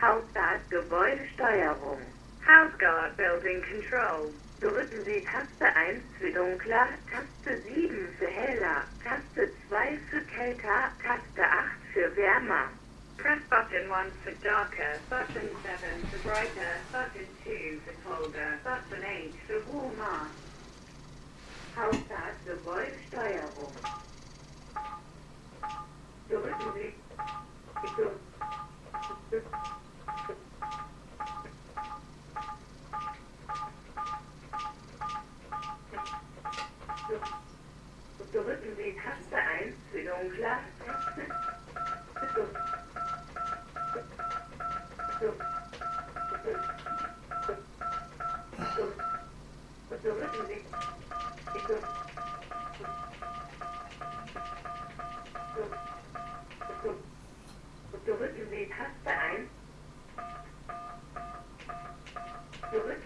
Hausguard Gebäudesteuerung. Houseguard Building Control. Drücken Sie Taste 1 für dunkler, Taste 7 für heller, Taste 2 für kälter, Taste 8 für wärmer. Press button 1 for darker, button 7 for brighter, button 2 for colder, button 8 for warmer. Hausguard Gebäudesteuerung. Drücken Sie Taste 1 für dunkler. Drücken Sie. Drücken Sie Taste 1. Zurück.